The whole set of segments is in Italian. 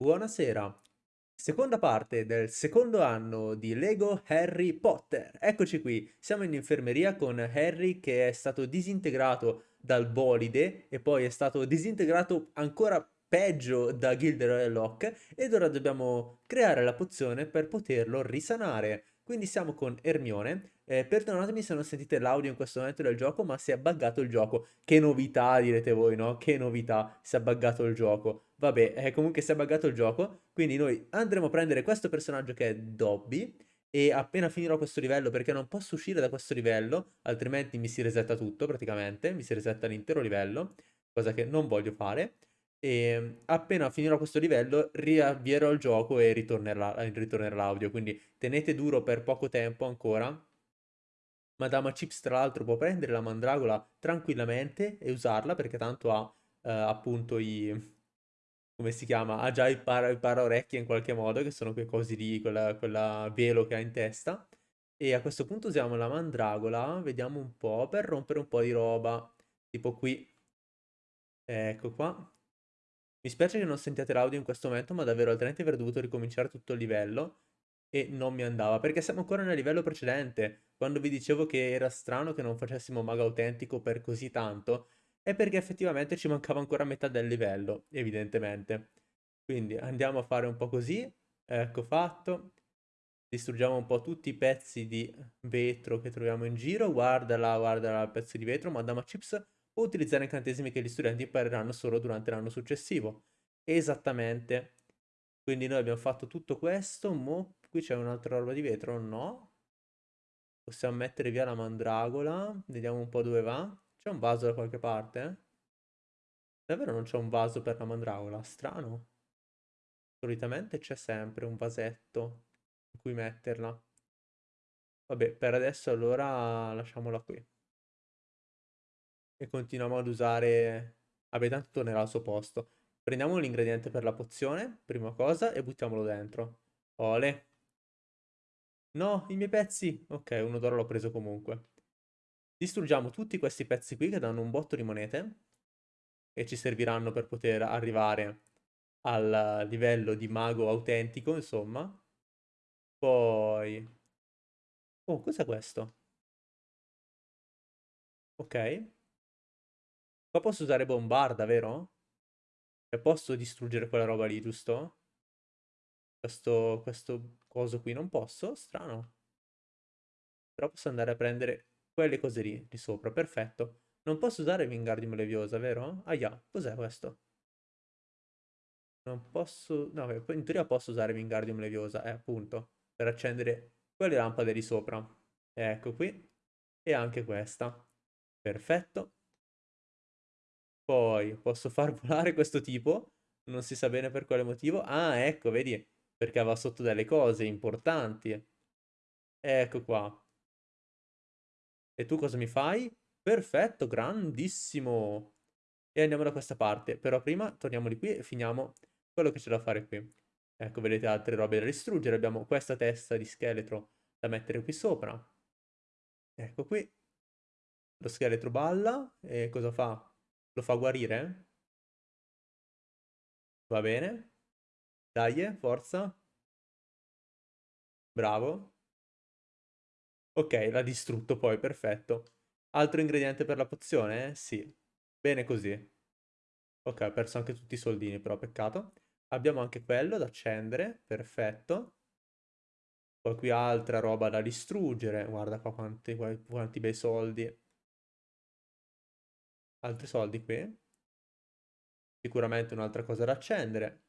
Buonasera. Seconda parte del secondo anno di Lego Harry Potter. Eccoci qui, siamo in infermeria con Harry che è stato disintegrato dal bolide e poi è stato disintegrato ancora peggio da Gilderoy Locke ed ora dobbiamo creare la pozione per poterlo risanare. Quindi siamo con Ermione. Eh, perdonatemi se non sentite l'audio in questo momento del gioco, ma si è buggato il gioco. Che novità, direte voi, no? Che novità, si è buggato il gioco. Vabbè, eh, comunque si è buggato il gioco, quindi noi andremo a prendere questo personaggio che è Dobby e appena finirò questo livello, perché non posso uscire da questo livello, altrimenti mi si resetta tutto praticamente, mi si resetta l'intero livello, cosa che non voglio fare. E appena finirò questo livello riavvierò il gioco e ritornerà, ritornerà l'audio, quindi tenete duro per poco tempo ancora. Madama Chips tra l'altro può prendere la mandragola tranquillamente e usarla perché tanto ha eh, appunto i come si chiama? Ha già il, para, il paraorecchie in qualche modo, che sono quei cosi lì, quella, quella velo che ha in testa. E a questo punto usiamo la mandragola, vediamo un po', per rompere un po' di roba. Tipo qui. Ecco qua. Mi spiace che non sentiate l'audio in questo momento, ma davvero altrimenti avrei dovuto ricominciare tutto il livello e non mi andava, perché siamo ancora nel livello precedente. Quando vi dicevo che era strano che non facessimo mago autentico per così tanto, è perché effettivamente ci mancava ancora metà del livello, evidentemente. Quindi andiamo a fare un po' così, ecco fatto. Distruggiamo un po' tutti i pezzi di vetro che troviamo in giro. Guardala, guardala il pezzo di vetro. Madama Chips può utilizzare incantesimi che gli studenti impareranno solo durante l'anno successivo. Esattamente. Quindi noi abbiamo fatto tutto questo. Mo qui c'è un'altra roba di vetro? No. Possiamo mettere via la mandragola. Vediamo un po' dove va. C'è un vaso da qualche parte? Davvero non c'è un vaso per la mandragola? Strano. Solitamente c'è sempre un vasetto in cui metterla. Vabbè, per adesso allora lasciamola qui. E continuiamo ad usare... Vabbè, tanto tornerà al suo posto. Prendiamo l'ingrediente per la pozione, prima cosa, e buttiamolo dentro. Ole. No, i miei pezzi! Ok, uno d'oro l'ho preso comunque. Distruggiamo tutti questi pezzi qui che danno un botto di monete e ci serviranno per poter arrivare al livello di mago autentico, insomma. Poi... Oh, cos'è questo? Ok. Qua posso usare bombarda, vero? E posso distruggere quella roba lì, giusto? Questo, questo coso qui non posso? Strano. Però posso andare a prendere quelle cose lì, di sopra, perfetto. Non posso usare Wingardium Leviosa, vero? Ah, yeah. cos'è questo? Non posso... No, in teoria posso usare Wingardium Leviosa, eh, appunto, per accendere quelle lampade di sopra. Ecco qui. E anche questa. Perfetto. Poi posso far volare questo tipo. Non si sa bene per quale motivo. Ah, ecco, vedi? Perché aveva sotto delle cose importanti. Ecco qua. E tu cosa mi fai? Perfetto, grandissimo. E andiamo da questa parte. Però prima torniamo di qui e finiamo quello che c'è da fare qui. Ecco, vedete altre robe da distruggere. Abbiamo questa testa di scheletro da mettere qui sopra. Ecco qui. Lo scheletro balla. E cosa fa? Lo fa guarire? Va bene. Dai, forza. Bravo. Ok, l'ha distrutto poi, perfetto. Altro ingrediente per la pozione? Sì. Bene così. Ok, ho perso anche tutti i soldini, però peccato. Abbiamo anche quello da accendere, perfetto. Poi qui altra roba da distruggere. Guarda qua quanti, quanti bei soldi. Altri soldi qui. Sicuramente un'altra cosa da accendere.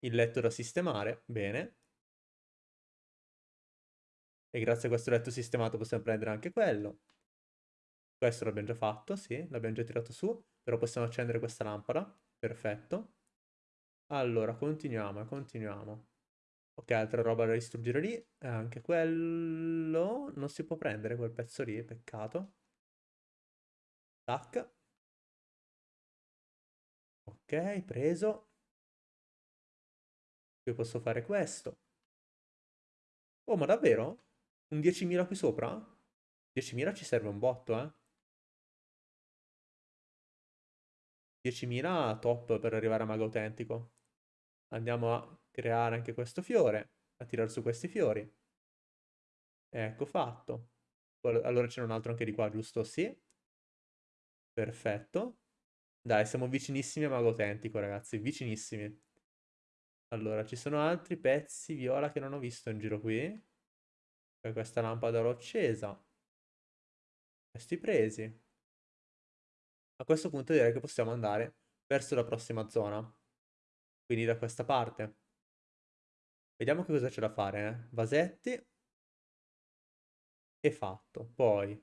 Il letto da sistemare, bene. E grazie a questo letto sistemato possiamo prendere anche quello. Questo l'abbiamo già fatto, sì, l'abbiamo già tirato su. Però possiamo accendere questa lampada. Perfetto. Allora, continuiamo, continuiamo. Ok, altra roba da distruggere lì. Eh, anche quello... Non si può prendere quel pezzo lì, peccato. Tac. Ok, preso. Qui posso fare questo. Oh, ma davvero? Un 10.000 qui sopra? 10.000 ci serve un botto, eh. 10.000 top per arrivare a mago autentico. Andiamo a creare anche questo fiore, a tirare su questi fiori. Ecco fatto. Allora c'è un altro anche di qua, giusto? Sì. Perfetto. Dai, siamo vicinissimi a Mago Autentico, ragazzi, vicinissimi. Allora, ci sono altri pezzi viola che non ho visto in giro qui. Poi questa lampada l'ho accesa. Questi presi. A questo punto direi che possiamo andare verso la prossima zona. Quindi da questa parte. Vediamo che cosa c'è da fare, eh. Vasetti. E fatto. Poi,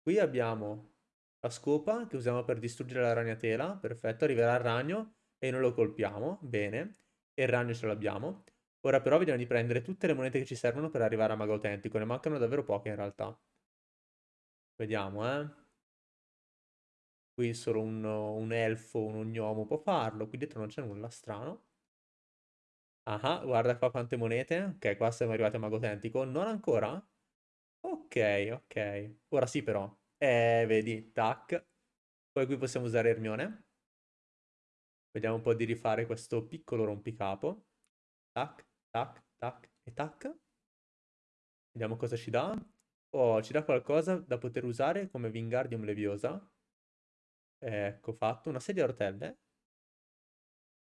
qui abbiamo la scopa che usiamo per distruggere la ragnatela. Perfetto, arriverà il ragno e noi lo colpiamo. Bene. E il ragno ce l'abbiamo. Ora però vediamo di prendere tutte le monete che ci servono per arrivare a Mago Autentico. Ne mancano davvero poche in realtà. Vediamo, eh. Qui solo un, un elfo, un gnomo può farlo. Qui dietro non c'è nulla strano. Ah, guarda qua quante monete. Ok, qua siamo arrivati a Mago Autentico. Non ancora? Ok, ok. Ora sì però. Eh, vedi, tac. Poi qui possiamo usare Ermione. Vediamo un po' di rifare questo piccolo rompicapo. Tac, tac, tac e tac. Vediamo cosa ci dà. Oh, ci dà qualcosa da poter usare come Wingardium Leviosa. Ecco fatto. Una sedia a rotelle.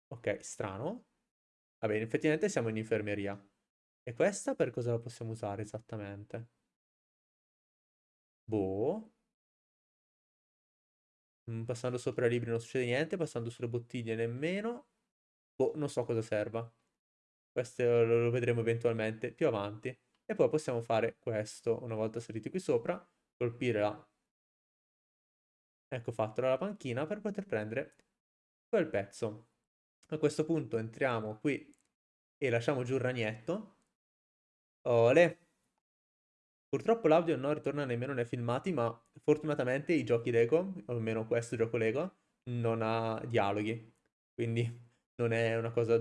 Ok, strano. Va bene, effettivamente siamo in infermeria. E questa per cosa la possiamo usare esattamente? Boh. Mm, passando sopra i libri non succede niente, passando sulle bottiglie nemmeno. Boh, non so cosa serva. Questo lo, vedremo eventualmente più avanti. E poi possiamo fare questo, una volta saliti qui sopra, colpire la... Ecco fatto la panchina per poter prendere quel pezzo. A questo punto entriamo qui e lasciamo giù il ragnetto. Ole! Purtroppo l'audio non ritorna nemmeno nei filmati, ma fortunatamente i giochi Lego, o almeno questo gioco Lego, non ha dialoghi. Quindi non è una cosa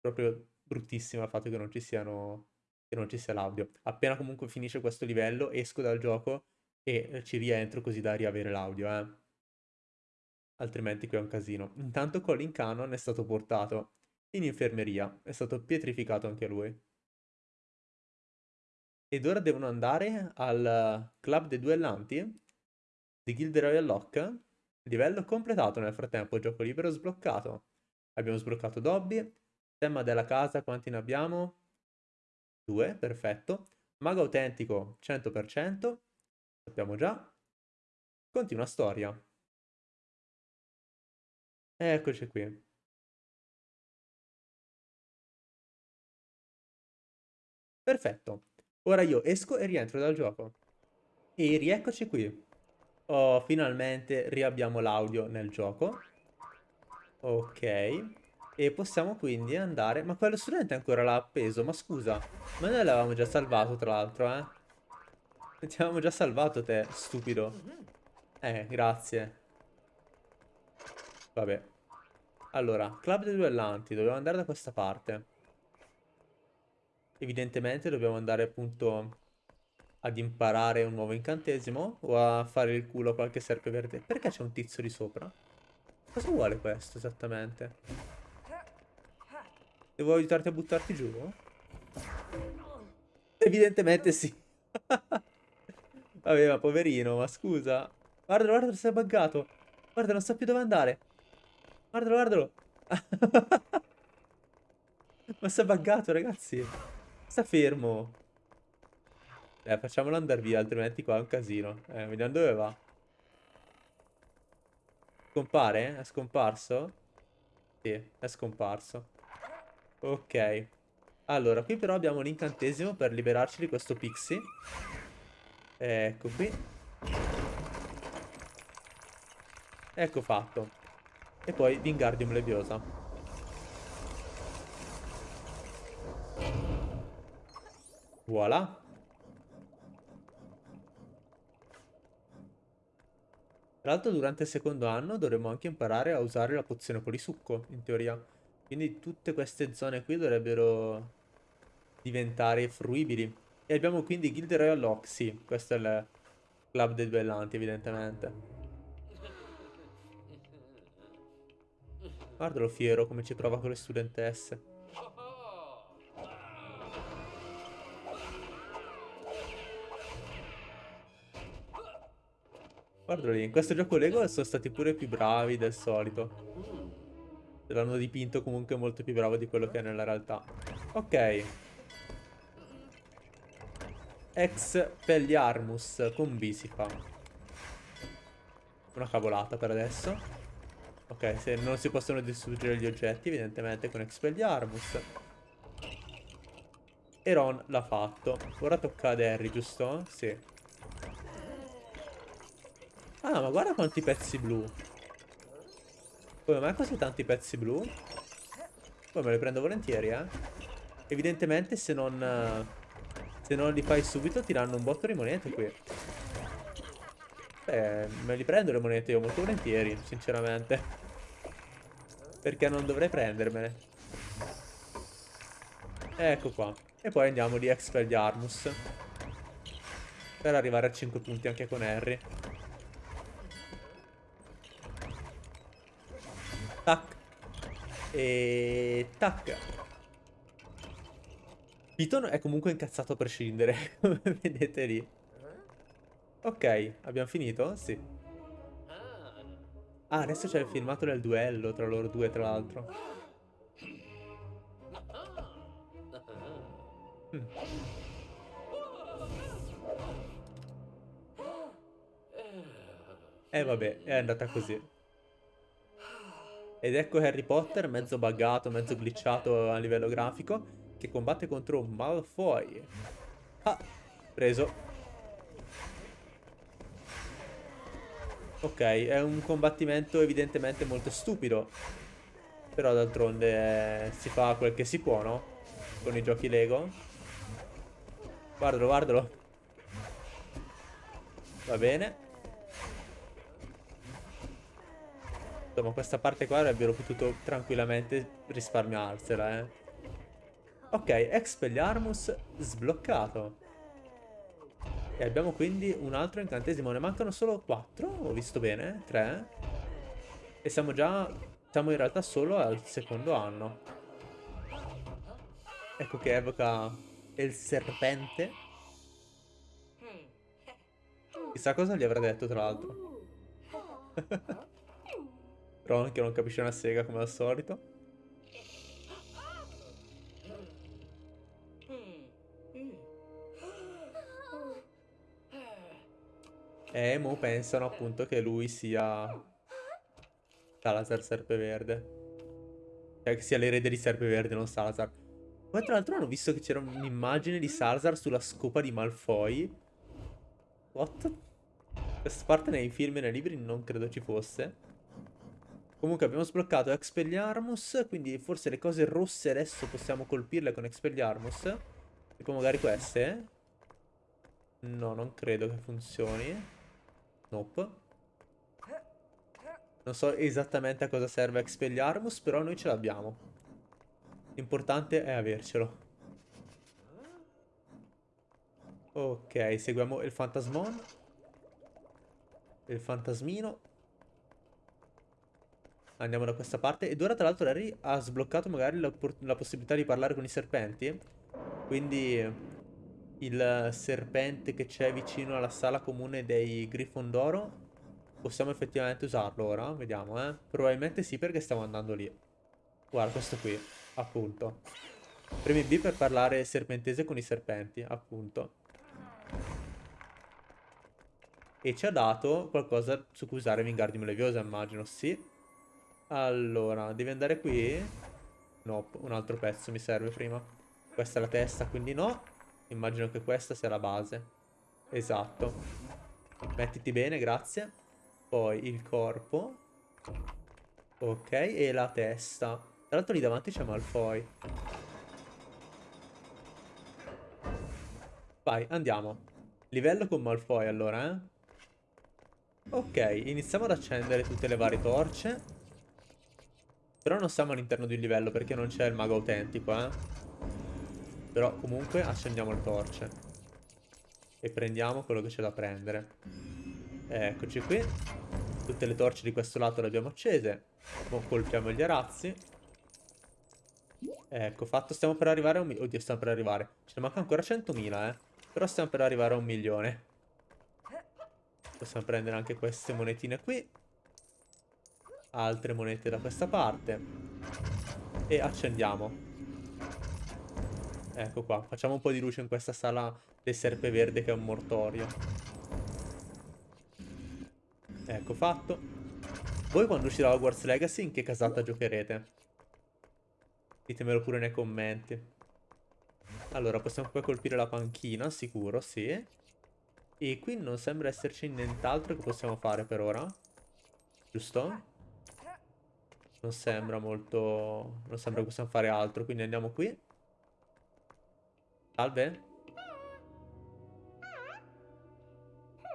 proprio bruttissima il fatto che non ci siano che non ci sia l'audio. Appena comunque finisce questo livello, esco dal gioco e ci rientro così da riavere l'audio, eh. Altrimenti qui è un casino. Intanto Colin Cannon è stato portato in infermeria, è stato pietrificato anche lui. Ed ora devono andare al club dei duellanti di Guild Royal Lock. Livello completato nel frattempo, gioco libero sbloccato. Abbiamo sbloccato Dobby. Tema della casa, quanti ne abbiamo? Due, perfetto. Mago autentico, 100%. Sappiamo già. Continua storia. Eccoci qui. Perfetto. Ora io esco e rientro dal gioco. E rieccoci qui. Oh, finalmente riabbiamo l'audio nel gioco. Ok. E possiamo quindi andare... Ma quello studente ancora l'ha appeso, ma scusa. Ma noi l'avevamo già salvato, tra l'altro, eh. Ti avevamo già salvato te, stupido. Eh, grazie. Vabbè. Allora, club dei duellanti. Dobbiamo andare da questa parte. Evidentemente dobbiamo andare appunto ad imparare un nuovo incantesimo o a fare il culo a qualche serpe verde. Perché c'è un tizio di sopra? Cosa vuole questo esattamente? Devo aiutarti a buttarti giù? Evidentemente sì. Vabbè, ma poverino, ma scusa. Guardalo, guardalo, si è buggato. Guarda, non sa più dove andare. Guardalo, guardalo. ma si è buggato, ragazzi. Sta fermo. Eh, facciamolo andare via, altrimenti qua è un casino. Eh, vediamo dove va. Scompare? È scomparso? Sì, è scomparso. Ok. Allora, qui però abbiamo l'incantesimo per liberarci di questo pixie. Ecco qui. Ecco fatto. E poi Wingardium Leviosa. Voilà. Tra l'altro durante il secondo anno dovremmo anche imparare a usare la pozione polisucco, in teoria. Quindi tutte queste zone qui dovrebbero diventare fruibili. E abbiamo quindi Guild Royal sì, questo è il club dei duellanti evidentemente. Guardalo fiero come ci prova con le studentesse. Guardalo lì, in questo gioco Lego sono stati pure più bravi del solito. L'hanno dipinto comunque molto più bravo di quello che è nella realtà. Ok. Expelliarmus con B si fa. Una cavolata per adesso. Ok, se non si possono distruggere gli oggetti, evidentemente con Expelliarmus. E Ron l'ha fatto. Ora tocca ad Harry, giusto? Sì. Ah, ma guarda quanti pezzi blu. Come mai così tanti pezzi blu? Poi me li prendo volentieri, eh. Evidentemente se non... Se non li fai subito ti danno un botto di monete qui. Beh, me li prendo le monete io molto volentieri, sinceramente. Perché non dovrei prendermene. Ecco qua. E poi andiamo di Expelliarmus. Per arrivare a 5 punti anche con Harry. Tac. E... Tac. Piton è comunque incazzato a prescindere, come vedete lì. Ok, abbiamo finito? Sì. Ah, adesso c'è il filmato del duello tra loro due, tra l'altro. Mm. E eh, vabbè, è andata così. Ed ecco Harry Potter, mezzo buggato, mezzo glitchato a livello grafico, che combatte contro Malfoy. Ah, preso. Ok, è un combattimento evidentemente molto stupido. Però d'altronde eh, si fa quel che si può, no? Con i giochi Lego. Guardalo, guardalo. Va bene. Insomma, questa parte qua avrebbero potuto tranquillamente risparmiarsela, eh. Ok, Expelliarmus sbloccato. E abbiamo quindi un altro incantesimo. Ne mancano solo 4, ho visto bene, 3. E siamo già... Siamo in realtà solo al secondo anno. Ecco che evoca il serpente. Chissà cosa gli avrà detto, tra l'altro. Ron che non capisce una sega come al solito. E mo pensano appunto che lui sia Salazar Serpeverde. Cioè che sia l'erede di Serpeverde, non Salazar. Poi tra l'altro hanno visto che c'era un'immagine di Salazar sulla scopa di Malfoy. What? Questa parte nei film e nei libri non credo ci fosse. Comunque abbiamo sbloccato Expelliarmus, quindi forse le cose rosse adesso possiamo colpirle con Expelliarmus. Tipo magari queste. No, non credo che funzioni. Nope. Non so esattamente a cosa serve Expelliarmus, però noi ce l'abbiamo. L'importante è avercelo. Ok, seguiamo il fantasmon. Il fantasmino. Andiamo da questa parte. Ed ora tra l'altro Larry ha sbloccato magari la, la possibilità di parlare con i serpenti. Quindi il serpente che c'è vicino alla sala comune dei Grifondoro possiamo effettivamente usarlo ora. Vediamo, eh. Probabilmente sì perché stiamo andando lì. Guarda, questo qui, appunto. Premi B per parlare serpentese con i serpenti, appunto. E ci ha dato qualcosa su cui usare Wingardium Leviosa, immagino, sì. Allora, devi andare qui? No, un altro pezzo mi serve prima. Questa è la testa, quindi no. Immagino che questa sia la base. Esatto. Mettiti bene, grazie. Poi il corpo. Ok, e la testa. Tra l'altro lì davanti c'è Malfoy. Vai, andiamo. Livello con Malfoy allora, eh. Ok, iniziamo ad accendere tutte le varie torce. Però non siamo all'interno di un livello perché non c'è il mago autentico, eh. Però comunque accendiamo le torce. E prendiamo quello che c'è da prendere. Eccoci qui. Tutte le torce di questo lato le abbiamo accese. Mo colpiamo gli arazzi. Ecco, fatto. Stiamo per arrivare a un. Oddio, stiamo per arrivare. Ce ne manca ancora 100.000, eh. Però stiamo per arrivare a un milione. Possiamo prendere anche queste monetine qui. Altre monete da questa parte. E accendiamo. Ecco qua. Facciamo un po' di luce in questa sala del serpe verde che è un mortorio. Ecco fatto. Voi quando uscirà Hogwarts Legacy in che casata giocherete? Ditemelo pure nei commenti. Allora, possiamo poi colpire la panchina, sicuro, sì. E qui non sembra esserci nient'altro che possiamo fare per ora. Giusto? Non sembra molto... Non sembra che possiamo fare altro, quindi andiamo qui. Salve?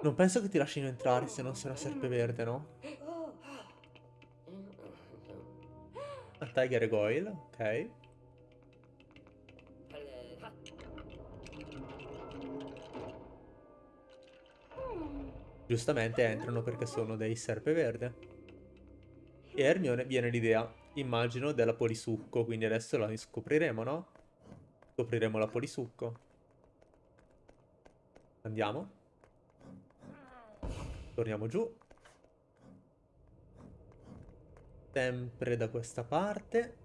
Non penso che ti lasciano entrare se non sei una serpe verde, no? A Tiger Goyle, ok. Giustamente entrano perché sono dei serpe verde. E Hermione viene l'idea, immagino, della polisucco, quindi adesso la scopriremo, no? Scopriremo la polisucco. Andiamo. Torniamo giù. Sempre da questa parte.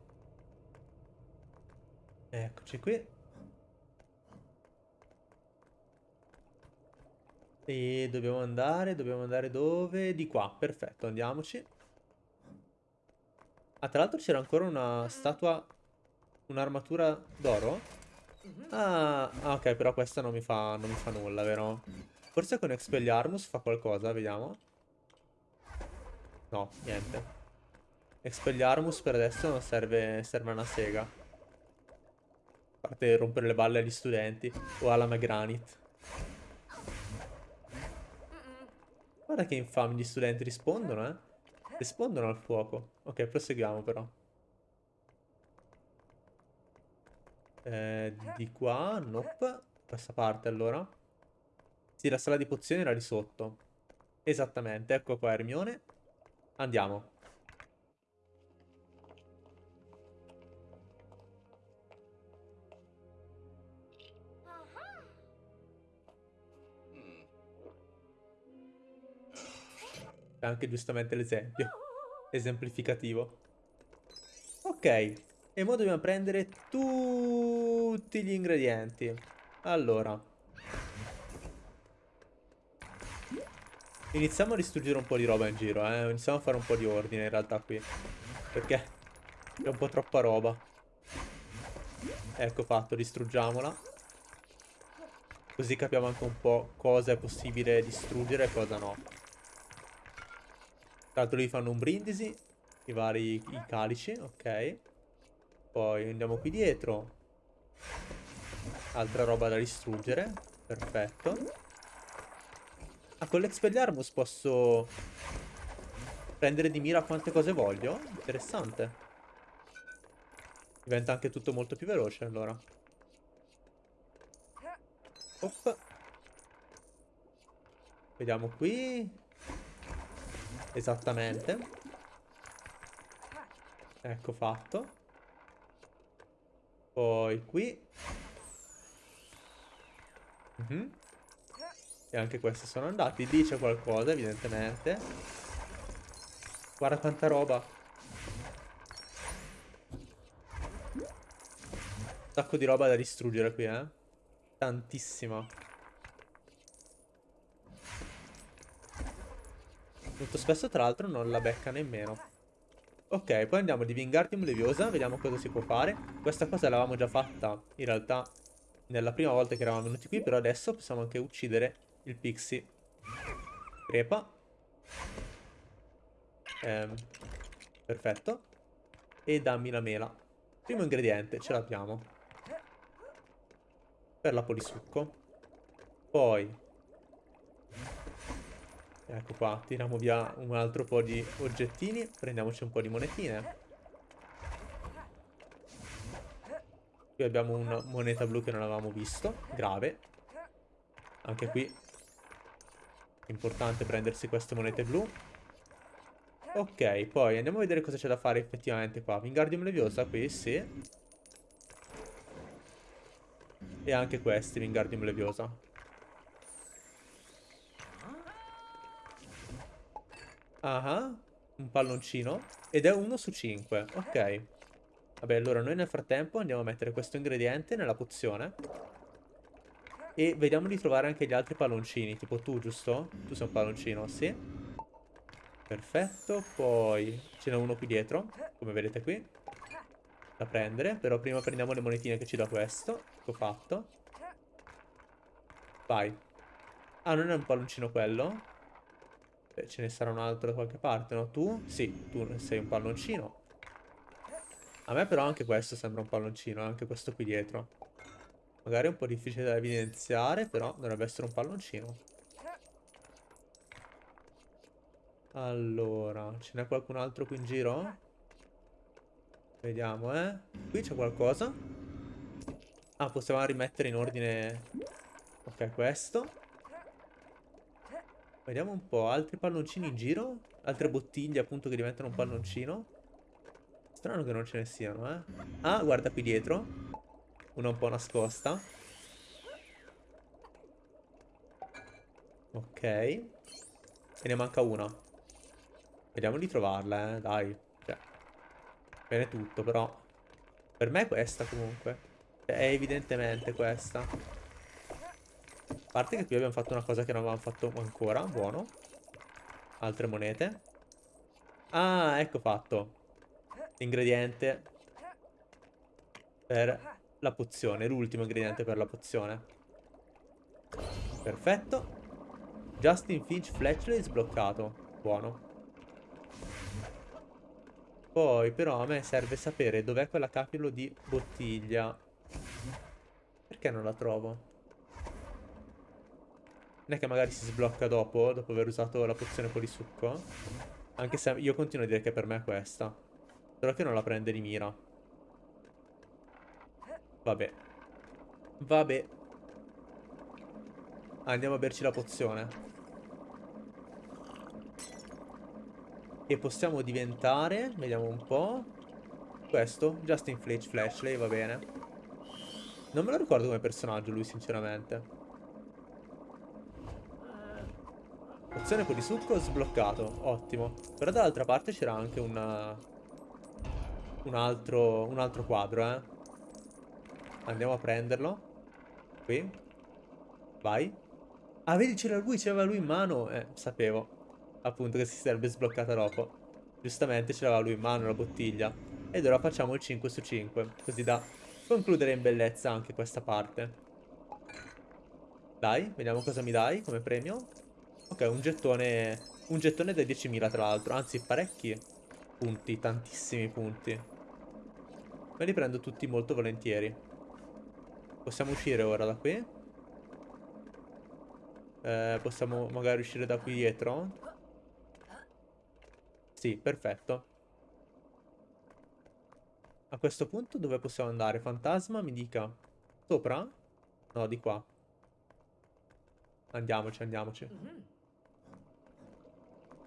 Eccoci qui. E dobbiamo andare, dobbiamo andare dove? Di qua, perfetto, andiamoci. Ah, tra l'altro c'era ancora una statua, un'armatura d'oro? Ah, ah, ok, però questa non mi fa, non mi fa nulla, vero? Forse con Expelliarmus fa qualcosa, vediamo. No, niente. Expelliarmus per adesso non serve, serve una sega. A parte rompere le balle agli studenti. O alla Magranit. Guarda che infami gli studenti rispondono, eh. Rispondono al fuoco. Ok, proseguiamo però. Eh, di qua, nope. Questa parte allora. Sì, la sala di pozioni era di sotto. Esattamente, ecco qua Hermione. Andiamo. È anche giustamente l'esempio. Esemplificativo. Ok. E ora dobbiamo prendere tutti gli ingredienti. Allora. Iniziamo a distruggere un po' di roba in giro, eh. Iniziamo a fare un po' di ordine in realtà qui. Perché è un po' troppa roba. Ecco fatto, distruggiamola. Così capiamo anche un po' cosa è possibile distruggere e cosa no. Tra l'altro lì fanno un brindisi, i vari i calici, ok. Poi andiamo qui dietro. Altra roba da distruggere, perfetto. Ah, con l'Expelliarmus posso prendere di mira quante cose voglio? Interessante. Diventa anche tutto molto più veloce allora. Opp. Vediamo qui. Esattamente. Ecco fatto. Poi qui. Mm -hmm. E anche questi sono andati. Lì c'è qualcosa, evidentemente. Guarda quanta roba. Un sacco di roba da distruggere qui, eh. Tantissima. Molto spesso tra l'altro non la becca nemmeno. Ok, poi andiamo di Vingardium Leviosa, vediamo cosa si può fare. Questa cosa l'avevamo già fatta, in realtà, nella prima volta che eravamo venuti qui, però adesso possiamo anche uccidere il Pixie. Crepa. Ehm, perfetto. E dammi la mela. Primo ingrediente, ce l'abbiamo. Per la polisucco. Poi Ecco qua, tiriamo via un altro po' di oggettini, prendiamoci un po' di monetine. Qui abbiamo una moneta blu che non avevamo visto, grave. Anche qui, importante prendersi queste monete blu. Ok, poi andiamo a vedere cosa c'è da fare effettivamente qua. Wingardium Leviosa qui, sì. E anche questi, Wingardium Leviosa. Ah, un palloncino. Ed è uno su 5, ok. Vabbè, allora noi nel frattempo andiamo a mettere questo ingrediente nella pozione. E vediamo di trovare anche gli altri palloncini. Tipo tu, giusto? Tu sei un palloncino, sì. Perfetto, poi ce n'è uno qui dietro, come vedete qui. Da prendere, però prima prendiamo le monetine che ci dà questo. Ecco fatto. Vai. Ah, non è un palloncino quello? Ce ne sarà un altro da qualche parte, no? Tu? Sì, tu sei un palloncino. A me però anche questo sembra un palloncino, anche questo qui dietro. Magari è un po' difficile da evidenziare, però dovrebbe essere un palloncino. Allora, ce n'è qualcun altro qui in giro? Vediamo, eh. Qui c'è qualcosa. Ah, possiamo rimettere in ordine... Ok, questo. Vediamo un po', altri palloncini in giro? Altre bottiglie appunto che diventano un palloncino? Strano che non ce ne siano, eh. Ah, guarda qui dietro. Una un po' nascosta. Ok. E ne manca una. Vediamo di trovarla, eh, dai. Cioè, bene tutto, però... Per me è questa, comunque. È evidentemente questa. Parte che qui abbiamo fatto una cosa che non avevamo fatto ancora. Buono. Altre monete. Ah, ecco fatto. Ingrediente. Per la pozione. L'ultimo ingrediente per la pozione. Perfetto. Justin Finch Fletchley sbloccato. Buono. Poi però a me serve sapere dov'è quella capilo di bottiglia. Perché non la trovo? Non è che magari si sblocca dopo, dopo aver usato la pozione polisucco? Anche se io continuo a dire che per me è questa. Però che non la prende di mira. Vabbè. Vabbè. Andiamo a berci la pozione. che possiamo diventare. Vediamo un po'. Questo, Justin Fletch Flashley, va bene. Non me lo ricordo come personaggio lui, sinceramente. Opzione con di succo sbloccato, ottimo. Però dall'altra parte c'era anche una... un, altro, un altro quadro, eh. Andiamo a prenderlo. Qui. Vai. Ah, vedi, c'era lui, c'aveva lui in mano. Eh, sapevo appunto che si sarebbe sbloccata dopo. Giustamente ce l'aveva lui in mano la bottiglia. Ed ora facciamo il 5 su 5, così da concludere in bellezza anche questa parte. Dai, vediamo cosa mi dai come premio. Ok, un gettone, un gettone da 10.000 tra l'altro, anzi parecchi punti, tantissimi punti. Me li prendo tutti molto volentieri. Possiamo uscire ora da qui. Eh, possiamo magari uscire da qui dietro. Sì, perfetto. A questo punto dove possiamo andare? Fantasma mi dica sopra? No, di qua. Andiamoci, andiamoci.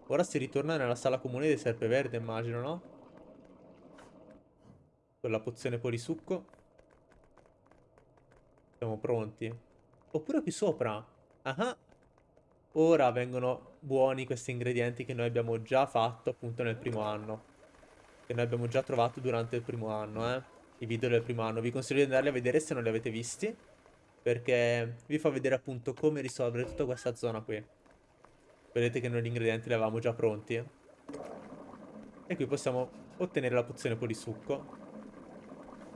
Ora si ritorna nella sala comune di Serpeverde, immagino, no? Con la pozione polisucco. Siamo pronti. Oppure qui sopra. Ah, ora vengono buoni questi ingredienti che noi abbiamo già fatto appunto nel primo anno. Che noi abbiamo già trovato durante il primo anno, eh. I video del primo anno. Vi consiglio di andarli a vedere se non li avete visti. Perché vi fa vedere appunto come risolvere tutta questa zona qui. Vedete che noi gli ingredienti li avevamo già pronti. E qui possiamo ottenere la pozione polisucco.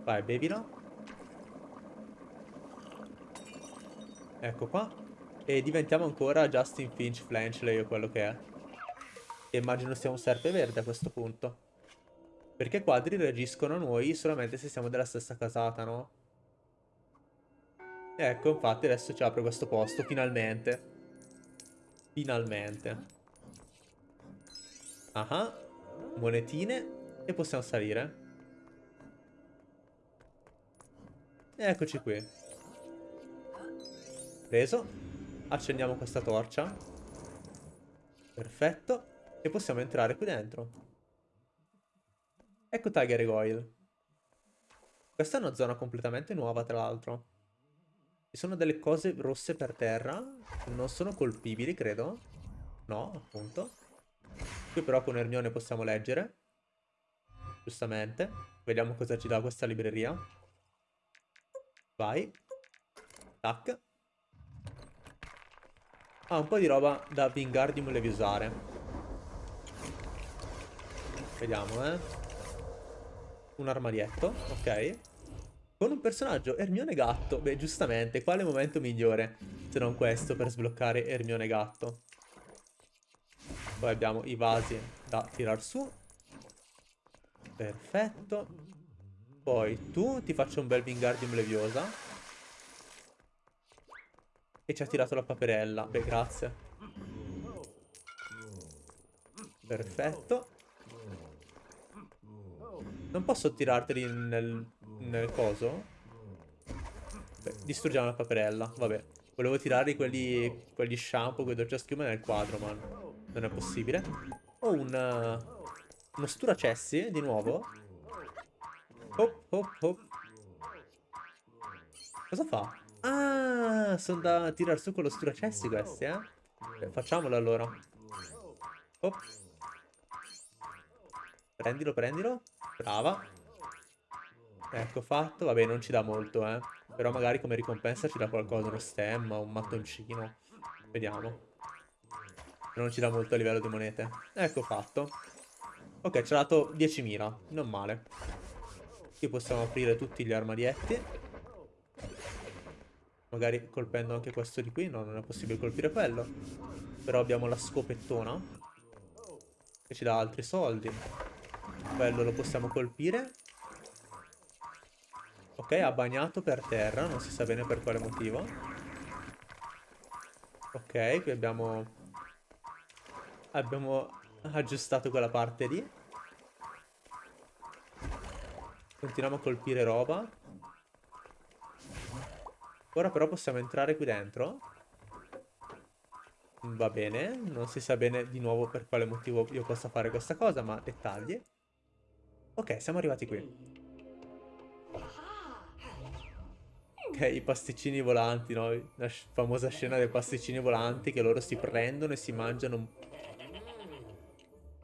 Vai, bevilo. Ecco qua. E diventiamo ancora Justin Finch Flanchley o quello che è. E immagino sia un serpe verde a questo punto. Perché quadri reagiscono a noi solamente se siamo della stessa casata, no? Ecco, infatti adesso ci apre questo posto, finalmente. Finalmente. Ah, monetine e possiamo salire. E eccoci qui. Preso. Accendiamo questa torcia. Perfetto. E possiamo entrare qui dentro. Ecco Tiger Goyle. Questa è una zona completamente nuova, tra l'altro. Ci sono delle cose rosse per terra. Non sono colpibili, credo. No, appunto. Qui però con Ermione possiamo leggere. Giustamente. Vediamo cosa ci dà questa libreria. Vai. Tac. Ah, un po' di roba da Wingardium Leviosare. Vediamo, eh. Un armadietto, ok. Con un personaggio, Ermione Gatto. Beh, giustamente, quale momento migliore se non questo per sbloccare Ermione Gatto? Poi abbiamo i vasi da tirar su. Perfetto. Poi tu ti faccio un bel Wingardium Leviosa. E ci ha tirato la paperella. Beh, grazie. Perfetto. Non posso tirarteli nel, nel coso? Beh, distruggiamo la paperella. Vabbè. Volevo tirare quelli, quelli shampoo, quei dolce schiuma nel quadro, ma non è possibile. Ho un... Uno sturacessi, di nuovo. Hop, hop, hop. Cosa fa? Ah, sono da tirare su con lo sturacessi questi, eh? Beh, facciamolo allora. Oh. Prendilo, prendilo. Brava. Ecco fatto. Vabbè, non ci dà molto, eh. Però magari come ricompensa ci dà qualcosa, uno stemma, un mattoncino. Vediamo. Non ci dà molto a livello di monete. Ecco fatto. Ok, ci ha dato 10.000. Non male. Qui possiamo aprire tutti gli armadietti. Magari colpendo anche questo di qui. No, non è possibile colpire quello. Però abbiamo la scopettona. Che ci dà altri soldi. Quello lo possiamo colpire. Ok, ha bagnato per terra. Non si sa bene per quale motivo. Ok, qui abbiamo... Abbiamo aggiustato quella parte lì. Continuiamo a colpire roba. Ora però possiamo entrare qui dentro. Va bene, non si sa bene di nuovo per quale motivo io possa fare questa cosa, ma dettagli. Ok, siamo arrivati qui. Ok, i pasticcini volanti, no? La famosa scena dei pasticcini volanti che loro si prendono e si mangiano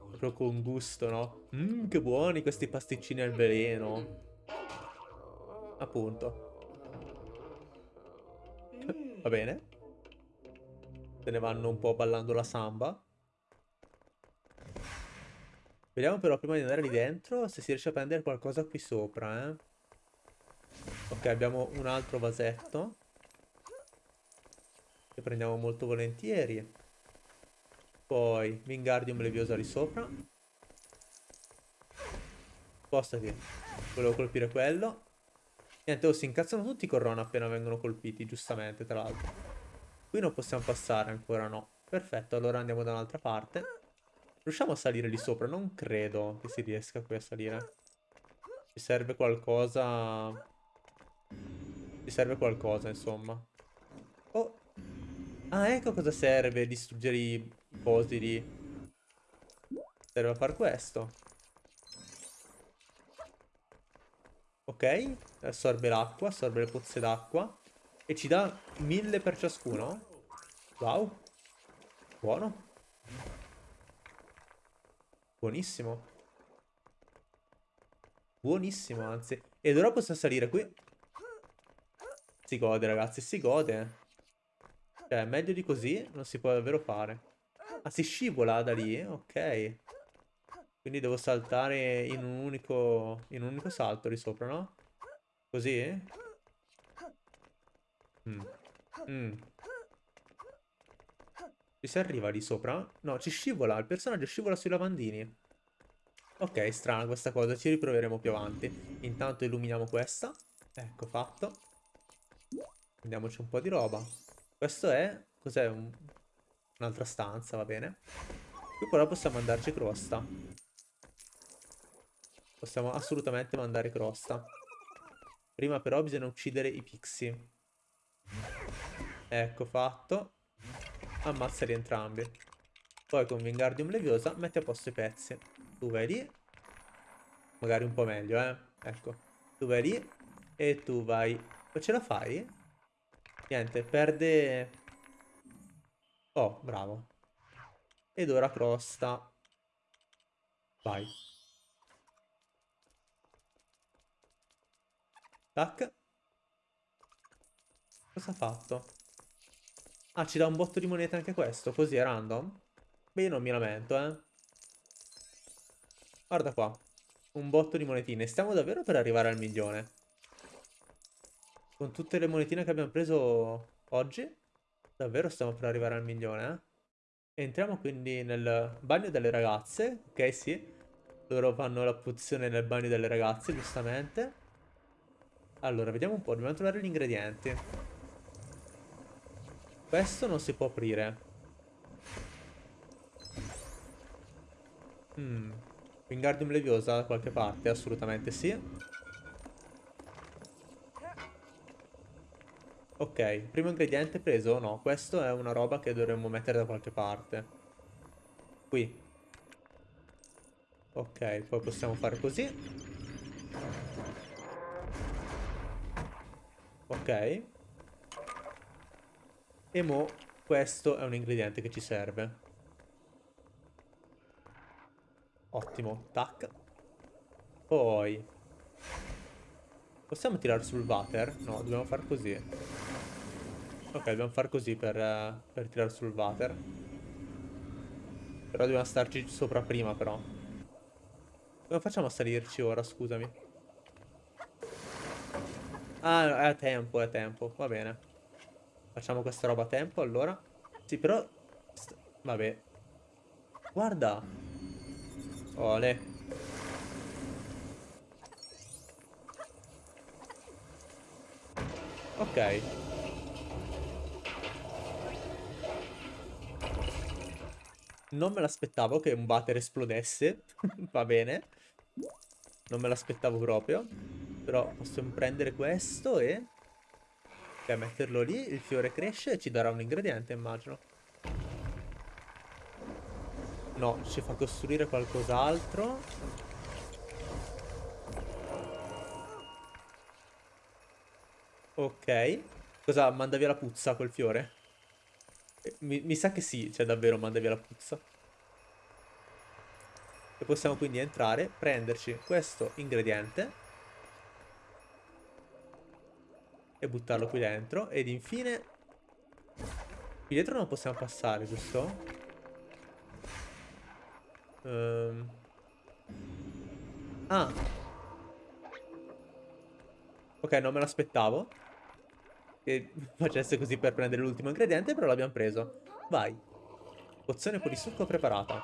proprio con gusto, no? Mmm, che buoni questi pasticcini al veleno. Appunto. Va bene. Se ne vanno un po' ballando la samba. Vediamo però prima di andare lì dentro se si riesce a prendere qualcosa qui sopra, eh. Ok, abbiamo un altro vasetto. Che prendiamo molto volentieri. Poi Wingardium Leviosa lì sopra. Spostati. Volevo colpire quello. Niente, oh, si incazzano tutti con Ron appena vengono colpiti, giustamente, tra l'altro. Qui non possiamo passare ancora, no. Perfetto, allora andiamo da un'altra parte. Riusciamo a salire lì sopra? Non credo che si riesca qui a salire. Ci serve qualcosa... Ci serve qualcosa, insomma. Oh! Ah, ecco cosa serve distruggere i cosi lì. Serve a far questo. Ok, assorbe l'acqua, assorbe le pozze d'acqua. E ci dà mille per ciascuno. Wow. Buono. Buonissimo. Buonissimo, anzi. Ed ora possiamo salire qui. Si gode, ragazzi, si gode. Cioè, meglio di così non si può davvero fare. Ah, si scivola da lì? Ok. Quindi devo saltare in un unico, in un unico salto di sopra, no? Così? Mm. Mm. Ci si arriva lì sopra? No, ci scivola, il personaggio scivola sui lavandini. Ok, strana questa cosa, ci riproveremo più avanti. Intanto illuminiamo questa. Ecco, fatto. Prendiamoci un po' di roba. Questo è... Cos'è? Un... Un'altra stanza, va bene. Qui però possiamo andarci crosta. Possiamo assolutamente mandare crosta. Prima però bisogna uccidere i pixie. Ecco fatto. Ammazzali entrambi. Poi con Wingardium Leviosa metti a posto i pezzi. Tu vai lì. Magari un po' meglio, eh. Ecco. Tu vai lì. E tu vai... Ma ce la fai? Niente, perde... Oh, bravo. Ed ora crosta. Vai. Tac. Cosa ha fatto? Ah, ci dà un botto di monete anche questo, così è random? Beh, io non mi lamento, eh. Guarda qua. Un botto di monetine. Stiamo davvero per arrivare al milione. Con tutte le monetine che abbiamo preso oggi, davvero stiamo per arrivare al milione, eh. Entriamo quindi nel bagno delle ragazze. Ok, sì. Loro fanno la pozione nel bagno delle ragazze, giustamente. Allora, vediamo un po'. Dobbiamo trovare gli ingredienti. Questo non si può aprire. Hmm. Wingardium Leviosa da qualche parte? Assolutamente sì. Ok, primo ingrediente preso? No, questo è una roba che dovremmo mettere da qualche parte. Qui. Ok, poi possiamo fare così. Ok. E mo questo è un ingrediente che ci serve. Ottimo. Tac. Poi. Possiamo tirare sul water? No, dobbiamo far così. Ok, dobbiamo far così per, uh, per tirare sul water. Però dobbiamo starci sopra prima, però. Come facciamo a salirci ora, scusami? Ah, è a tempo, è a tempo. Va bene. Facciamo questa roba a tempo, allora. Sì, però... Vabbè. Guarda. Ole. Ok. Non me l'aspettavo che un water esplodesse. Va bene. Non me l'aspettavo proprio. Però possiamo prendere questo e... Ok, metterlo lì, il fiore cresce e ci darà un ingrediente, immagino. No, ci fa costruire qualcos'altro. Ok. Cosa, manda via la puzza quel fiore? Eh, mi, mi sa che sì, cioè davvero manda via la puzza. E possiamo quindi entrare, prenderci questo ingrediente e buttarlo qui dentro. Ed infine... Qui dietro non possiamo passare, giusto? Um... Ah. Ok, non me l'aspettavo. Che facesse così per prendere l'ultimo ingrediente, però l'abbiamo preso. Vai. Pozione polisucco preparata.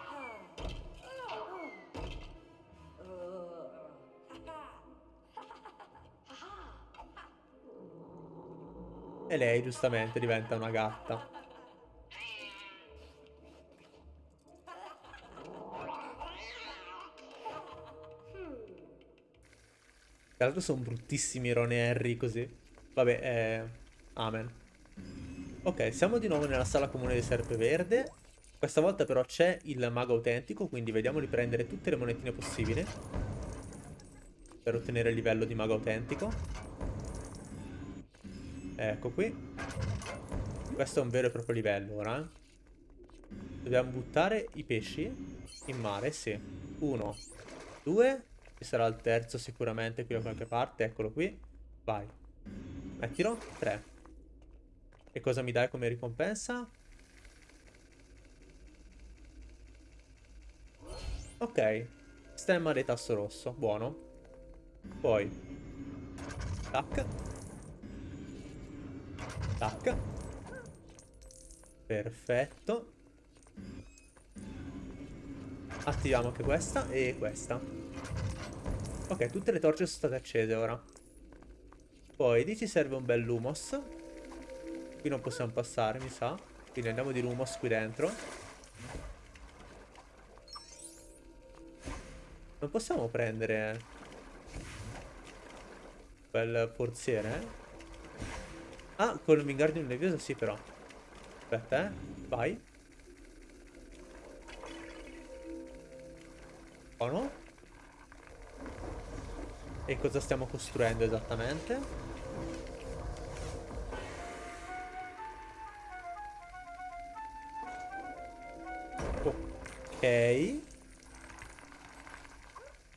E lei giustamente diventa una gatta. Tra l'altro sono bruttissimi Ron e Harry così. Vabbè, eh... Amen. Ok, siamo di nuovo nella sala comune di Serpeverde. Questa volta però c'è il mago autentico, quindi vediamo di prendere tutte le monetine possibili. Per ottenere il livello di mago autentico. Ecco qui. Questo è un vero e proprio livello ora. Dobbiamo buttare i pesci in mare, sì. Uno, due. Ci sarà il terzo sicuramente qui da qualche parte. Eccolo qui. Vai. Mettilo. Tre. E cosa mi dai come ricompensa? Ok. Stemma di tasso rosso. Buono. Poi. Tac. Tac. Perfetto. Attiviamo anche questa e questa. Ok, tutte le torce sono state accese ora. Poi lì ci serve un bel lumos. Qui non possiamo passare, mi sa. Quindi andiamo di lumos qui dentro. Non possiamo prendere... Quel forziere, eh? Ah, con il Wingardium Leviosa sì però. Aspetta, eh. Vai. Buono. E cosa stiamo costruendo esattamente? Ok.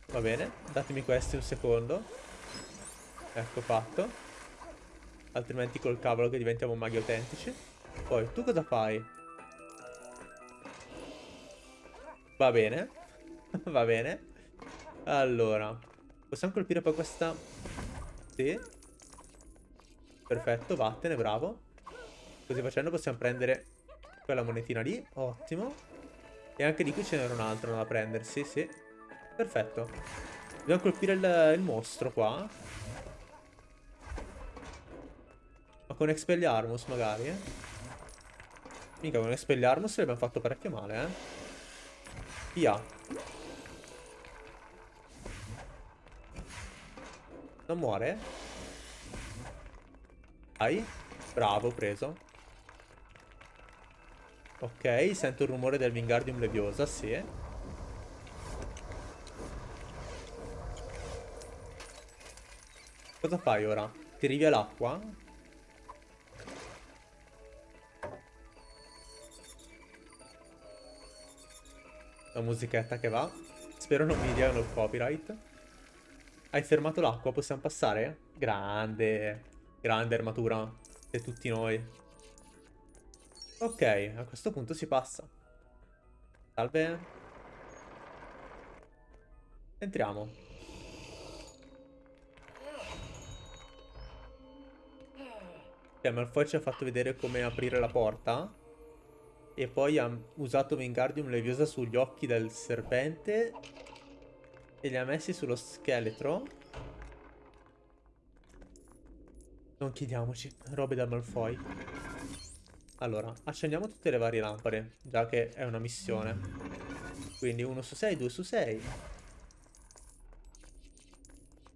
Va bene, datemi questi un secondo. Ecco fatto. Altrimenti col cavolo che diventiamo maghi autentici. Poi, tu cosa fai? Va bene. Va bene. Allora. Possiamo colpire poi questa... Sì. Perfetto, vattene, bravo. Così facendo possiamo prendere quella monetina lì. Ottimo. E anche di qui ce n'era un'altra da prendersi, sì. Perfetto. Dobbiamo colpire il, il mostro qua. Ma con Expelliarmus magari, eh. Mica con Expelliarmus l'abbiamo fatto parecchio male, eh. Via. Non muore? Dai. Bravo, preso. Ok, sento il rumore del Wingardium Leviosa, sì. Cosa fai ora? Tiri via l'acqua? La musichetta che va. Spero non mi diano il copyright. Hai fermato l'acqua, possiamo passare? Grande. Grande armatura. Per tutti noi. Ok, a questo punto si passa. Salve. Entriamo. Ok, Malfoy ci ha fatto vedere come aprire la porta. E poi ha usato Wingardium Leviosa sugli occhi del serpente e li ha messi sullo scheletro. Non chiediamoci, robe da Malfoy. Allora, accendiamo tutte le varie lampade, già che è una missione. Quindi 1 su 6, 2 su 6.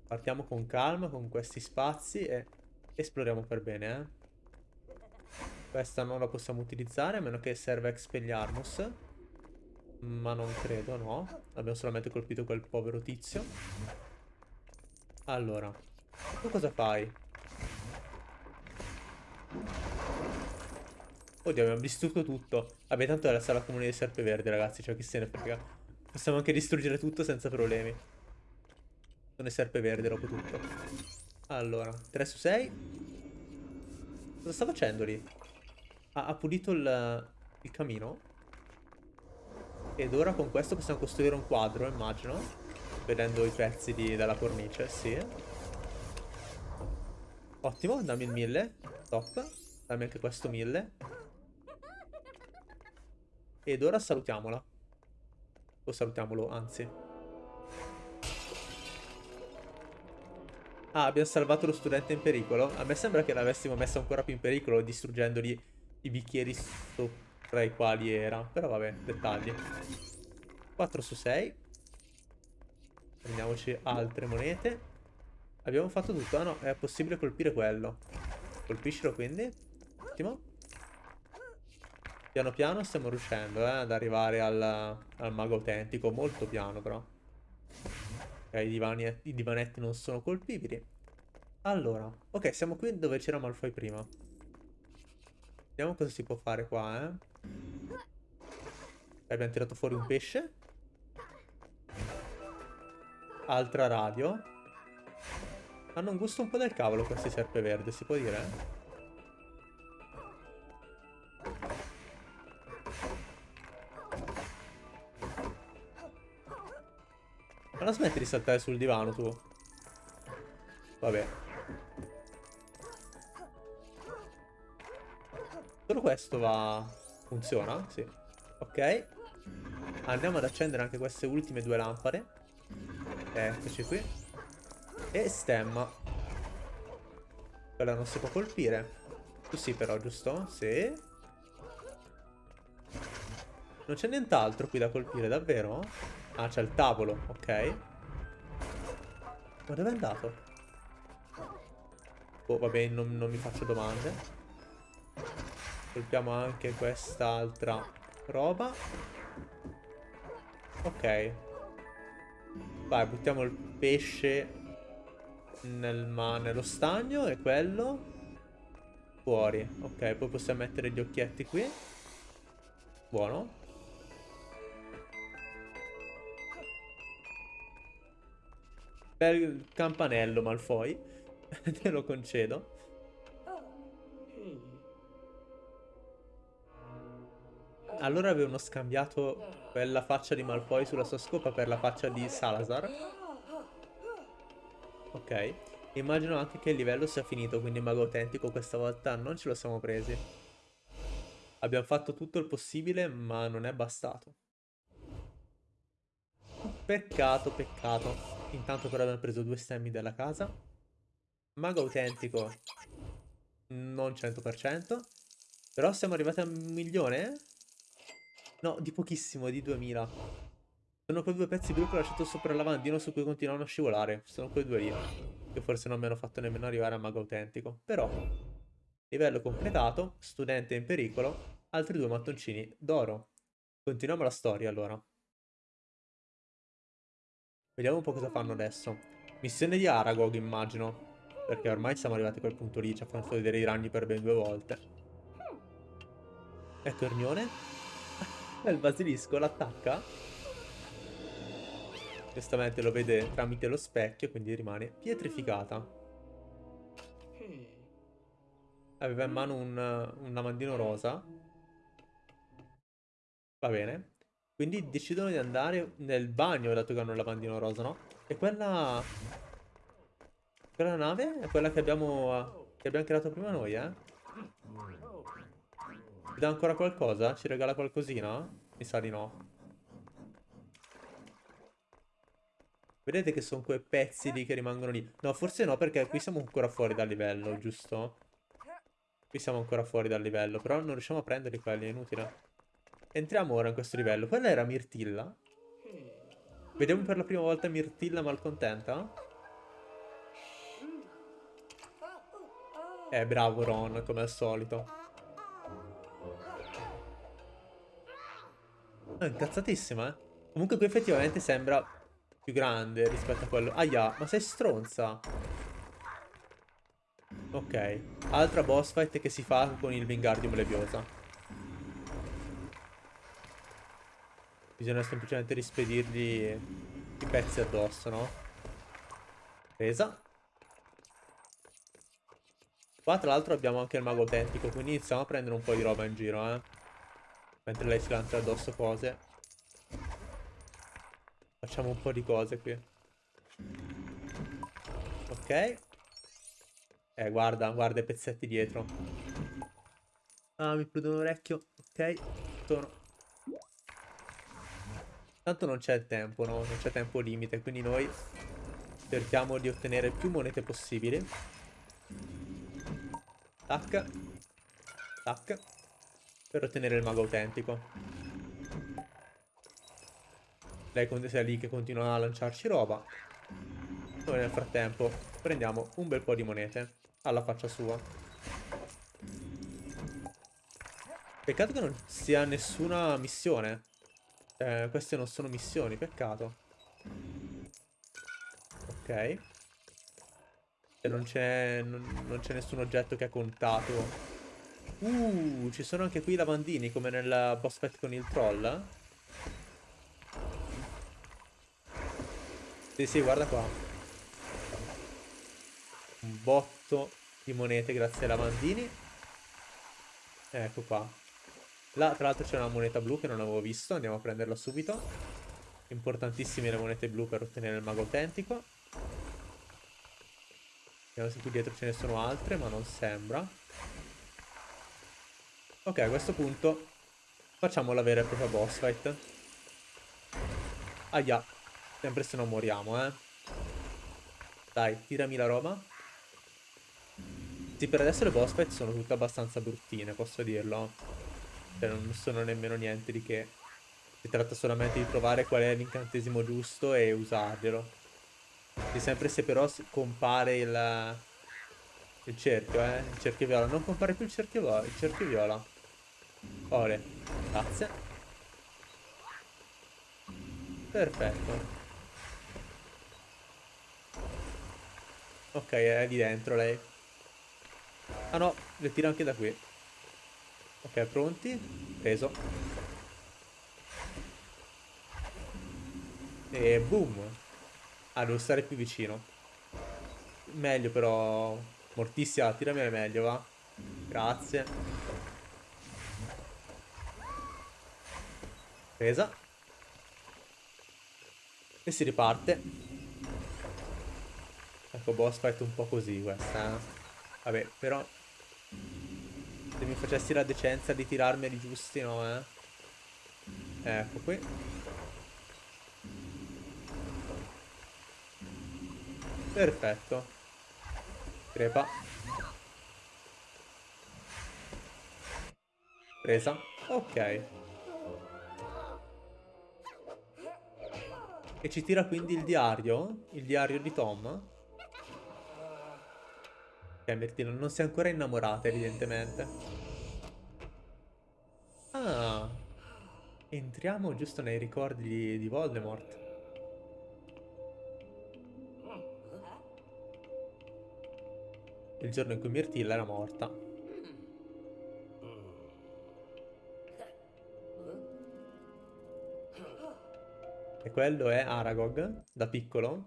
Partiamo con calma, con questi spazi e esploriamo per bene, eh. Questa non la possiamo utilizzare, a meno che serva Expelliarmus. Ma non credo, no. Abbiamo solamente colpito quel povero tizio. Allora. Tu cosa fai? Oddio, abbiamo distrutto tutto. Vabbè, tanto è la sala comune di Serpeverde, ragazzi. Cioè, chi se ne frega. Possiamo anche distruggere tutto senza problemi. Sono Serpeverde dopo tutto. Allora, 3 su 6. Cosa sta facendo lì? Ha, ha pulito il, il camino? Ed ora con questo possiamo costruire un quadro, immagino. Vedendo i pezzi di, della cornice, sì. Ottimo, dammi il 1000. Top. Dammi anche questo 1000. Ed ora salutiamola. O salutiamolo, anzi. Ah, abbiamo salvato lo studente in pericolo. A me sembra che l'avessimo messo ancora più in pericolo distruggendogli i bicchieri sopra i quali era. Però vabbè, dettagli. 4 su 6. Prendiamoci altre monete. Abbiamo fatto tutto. Ah no, è possibile colpire quello. Colpiscilo quindi. Ottimo. Piano piano stiamo riuscendo eh, ad arrivare al, al mago autentico. Molto piano però. Ok, i, divani, i divanetti non sono colpibili. Allora, ok, siamo qui dove c'era Malfoy prima. Vediamo cosa si può fare qua, eh. Abbiamo tirato fuori un pesce. Altra radio. Hanno un gusto un po' del cavolo questi serpeverde, si può dire? Non smetti di saltare sul divano tu. Vabbè. Solo questo va... Funziona? Sì. Ok. Andiamo ad accendere anche queste ultime due lampade. Eccoci qui. E stemma. Quella non si può colpire. Tu sì però, giusto? Sì. Non c'è nient'altro qui da colpire, davvero? Ah, c'è il tavolo, ok. Ma dove è andato? Oh, vabbè, non, non mi faccio domande. Colpiamo anche quest'altra roba. Ok. Vai, buttiamo il pesce nel nello stagno e quello fuori. Ok, poi possiamo mettere gli occhietti qui. Buono. Bel campanello, Malfoy. Te lo concedo. Allora avevano scambiato quella faccia di Malfoy sulla sua scopa per la faccia di Salazar. Ok. Immagino anche che il livello sia finito, quindi mago autentico questa volta non ce lo siamo presi. Abbiamo fatto tutto il possibile, ma non è bastato. Peccato, peccato. Intanto però abbiamo preso due stemmi della casa. Mago autentico. Non 100%. Però siamo arrivati a un milione? No, di pochissimo, di 2000. Sono quei due pezzi blu che ho lasciato sopra il lavandino su cui continuano a scivolare. Sono quei due lì. Che forse non mi hanno fatto nemmeno arrivare a mago autentico. Però, livello completato, studente in pericolo, altri due mattoncini d'oro. Continuiamo la storia allora. Vediamo un po' cosa fanno adesso. Missione di Aragog, immagino. Perché ormai siamo arrivati a quel punto lì. Ci ha fatto vedere i ragni per ben due volte. Ecco. E il basilisco l'attacca. Giustamente lo vede tramite lo specchio, quindi rimane pietrificata. Aveva in mano un, un lavandino rosa. Va bene. Quindi decidono di andare nel bagno, dato che hanno il lavandino rosa, no? E quella... Quella nave è quella che abbiamo, che abbiamo creato prima noi, eh? Ci dà ancora qualcosa? Ci regala qualcosina? Mi sa di no. Vedete che sono quei pezzi lì che rimangono lì. No, forse no, perché qui siamo ancora fuori dal livello, giusto? Qui siamo ancora fuori dal livello, però non riusciamo a prenderli quelli, è inutile. Entriamo ora in questo livello. Quella era Mirtilla? Vediamo per la prima volta Mirtilla malcontenta? Eh, bravo Ron, come al solito. È incazzatissima, eh. Comunque qui effettivamente sembra più grande rispetto a quello. Aia, ma sei stronza. Ok. Altra boss fight che si fa con il Wingardium Leviosa. Bisogna semplicemente rispedirgli i pezzi addosso, no? Presa. Qua tra l'altro abbiamo anche il mago autentico, quindi iniziamo a prendere un po' di roba in giro, eh. Mentre lei si lancia addosso cose. Facciamo un po' di cose qui. Ok. Eh, guarda, guarda i pezzetti dietro. Ah, mi prude un orecchio. Ok, torno. Tanto non c'è tempo, no? Non c'è tempo limite, quindi noi cerchiamo di ottenere più monete possibili. Tac. Tac per ottenere il mago autentico. Lei è lì che continua a lanciarci roba. Noi nel frattempo prendiamo un bel po' di monete alla faccia sua. Peccato che non sia nessuna missione. Eh, queste non sono missioni, peccato. Ok. E non c'è nessun oggetto che ha contato Uh, ci sono anche qui i lavandini come nel boss fight con il troll. Sì, sì, guarda qua. Un botto di monete grazie ai lavandini. Ecco qua. Là, tra l'altro c'è una moneta blu che non avevo visto. Andiamo a prenderla subito. Importantissime le monete blu per ottenere il mago autentico. Vediamo se qui dietro ce ne sono altre, ma non sembra. Ok, a questo punto facciamo la vera e propria boss fight. Aia, sempre se non moriamo, eh. Dai, tirami la roba. Sì, per adesso le boss fight sono tutte abbastanza bruttine, posso dirlo. Cioè, non sono nemmeno niente di che. Si tratta solamente di trovare qual è l'incantesimo giusto e usarglielo. E sempre se però compare il... Il cerchio, eh. Il cerchio viola. Non compare più il cerchio viola. Il cerchio viola. Ore. Grazie. Perfetto. Ok, è lì dentro lei. Ah no, le tiro anche da qui. Ok, pronti? Preso. E boom. Ah, devo stare più vicino. Meglio però. Mortissima, tirami meglio, va. Grazie. Presa. E si riparte. Ecco, boss fight un po' così questa, eh. Vabbè, però... Se mi facessi la decenza di tirarmeli giusti, no, eh. Ecco qui. Perfetto. Crepa. Presa. Ok. E ci tira quindi il diario? Il diario di Tom? Ok, Mirtino, non si è ancora innamorata, evidentemente. Ah. Entriamo giusto nei ricordi di, di Voldemort. Il giorno in cui Mirtilla era morta. E quello è Aragog, da piccolo.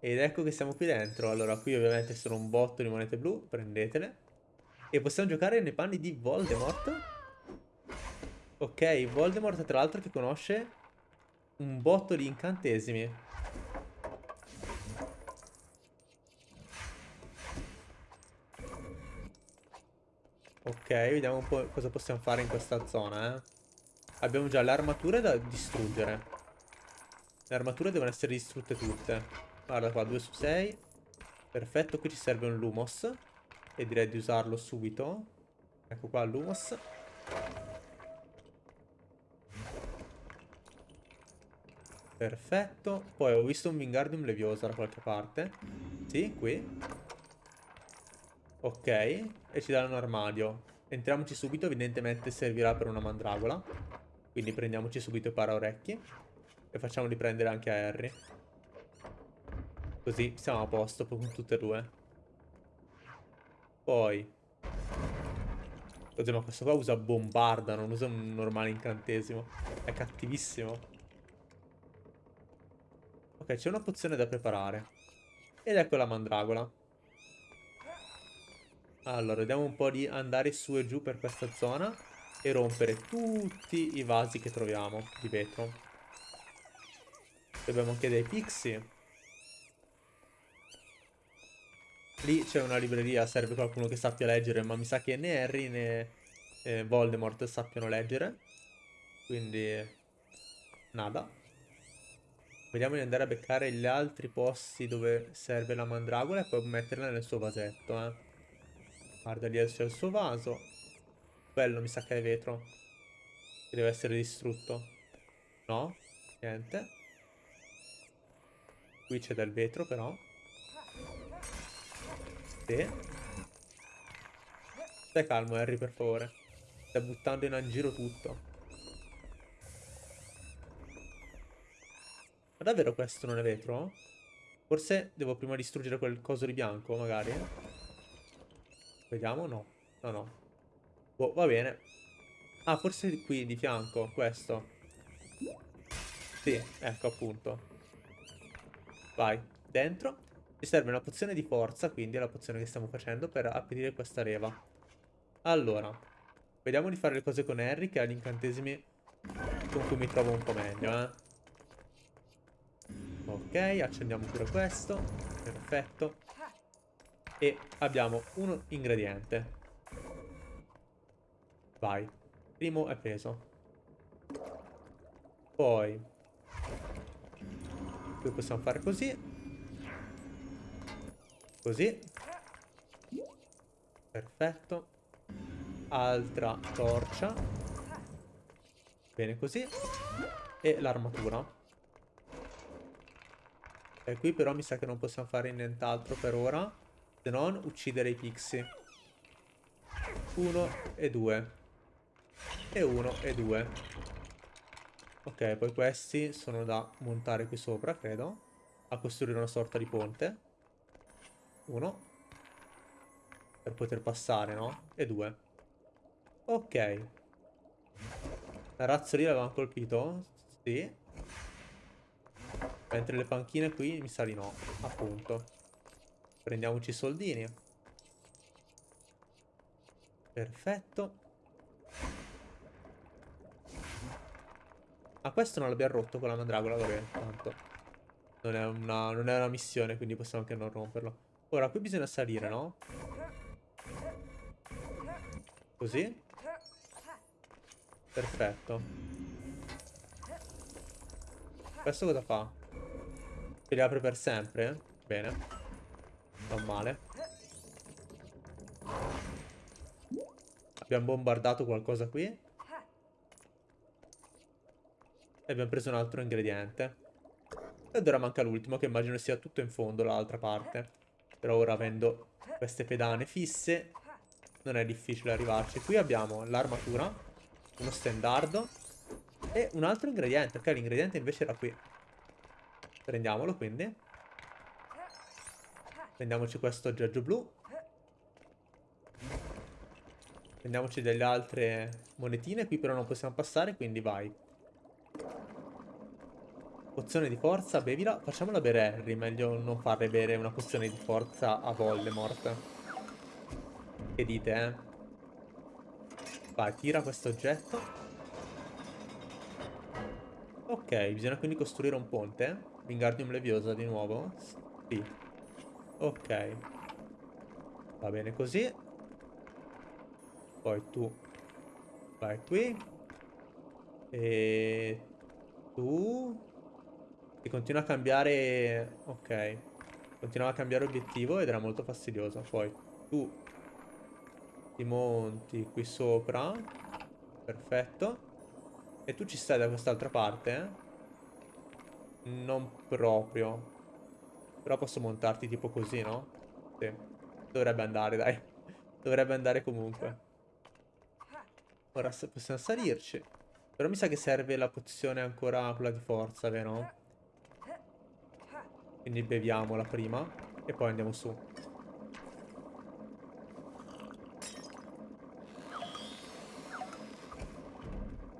Ed ecco che siamo qui dentro. Allora, qui ovviamente sono un botto di monete blu, prendetele. E possiamo giocare nei panni di Voldemort. Ok, Voldemort tra l'altro che conosce un botto di incantesimi. Ok, vediamo un po' cosa possiamo fare in questa zona, eh. Abbiamo già le armature da distruggere. Le armature devono essere distrutte tutte. Guarda qua, 2 su 6. Perfetto, qui ci serve un Lumos. E direi di usarlo subito. Ecco qua Lumos. Perfetto. Poi ho visto un Wingardium Leviosa da qualche parte. Sì, qui. Ok. E ci dà un armadio. Entriamoci subito, evidentemente servirà per una mandragola. Quindi prendiamoci subito i paraorecchi. E facciamoli prendere anche a Harry. Così siamo a posto con tutte e due. Poi. Oddio, ma questo qua usa bombarda, non usa un normale incantesimo. È cattivissimo. Ok, c'è una pozione da preparare. Ed ecco la mandragola. Allora, vediamo un po' di andare su e giù per questa zona e rompere tutti i vasi che troviamo di vetro. Abbiamo anche dei pixie. Lì c'è una libreria, serve qualcuno che sappia leggere, ma mi sa che né Harry né eh, Voldemort sappiano leggere. Quindi, nada. Vediamo di andare a beccare gli altri posti dove serve la mandragola e poi metterla nel suo vasetto, eh. Guarda, lì c'è il suo vaso. Quello mi sa che è vetro. Che deve essere distrutto. No? Niente. Qui c'è del vetro però. Sì. Stai calmo Harry per favore. Stai buttando in giro tutto. Ma davvero questo non è vetro? Forse devo prima distruggere quel coso di bianco magari. Vediamo, no. No, no. Boh, va bene. Ah, forse qui di fianco, questo. Sì, ecco appunto. Vai, dentro. Ci serve una pozione di forza, quindi è la pozione che stiamo facendo per aprire questa leva. Allora, vediamo di fare le cose con Harry, che ha gli incantesimi con cui mi trovo un po' meglio, eh. Ok, accendiamo pure questo. Perfetto. E abbiamo un ingrediente. Vai. Primo è preso. Poi. Qui possiamo fare così. Così. Perfetto. Altra torcia. Bene così. E l'armatura. E qui però mi sa che non possiamo fare nient'altro per ora. Se non uccidere i pixie. Uno e due. E uno e due. Ok, poi questi sono da montare qui sopra, credo. A costruire una sorta di ponte. Uno. Per poter passare, no? E due. Ok. La razzo lì l'avevamo colpito? Sì. Mentre le panchine qui mi sa di no. Appunto. Prendiamoci i soldini. Perfetto. Ah, questo non l'abbiamo rotto con la mandragola, vabbè, tanto. Non è, una, non è una missione, quindi possiamo anche non romperlo. Ora, qui bisogna salire, no? Così. Perfetto. Questo cosa fa? Se li apre per sempre? Bene. Non male. Abbiamo bombardato qualcosa qui. E abbiamo preso un altro ingrediente. Ed ora manca l'ultimo, che immagino sia tutto in fondo, l'altra parte. Però ora avendo queste pedane fisse, non è difficile arrivarci. Qui abbiamo l'armatura, uno stendardo e un altro ingrediente. Ok, l'ingrediente invece era qui. Prendiamolo, quindi. Prendiamoci questo aggeggio blu. Prendiamoci delle altre monetine. Qui però non possiamo passare, quindi vai. Pozione di forza, bevila. Facciamola bere Harry, meglio non farle bere una pozione di forza a Voldemort. Che dite, eh? Vai, tira questo oggetto. Ok, bisogna quindi costruire un ponte. Wingardium Leviosa di nuovo. Sì. Ok. Va bene così. Poi tu vai qui. E tu e continua a cambiare... Ok. Continuava a cambiare obiettivo ed era molto fastidioso. Poi tu ti monti qui sopra. Perfetto. E tu ci stai da quest'altra parte? Eh? Non proprio. Però posso montarti tipo così, no? Sì. Dovrebbe andare, dai. Dovrebbe andare comunque. Ora possiamo salirci. Però mi sa che serve la pozione ancora quella di forza, vero? Quindi beviamola prima e poi andiamo su.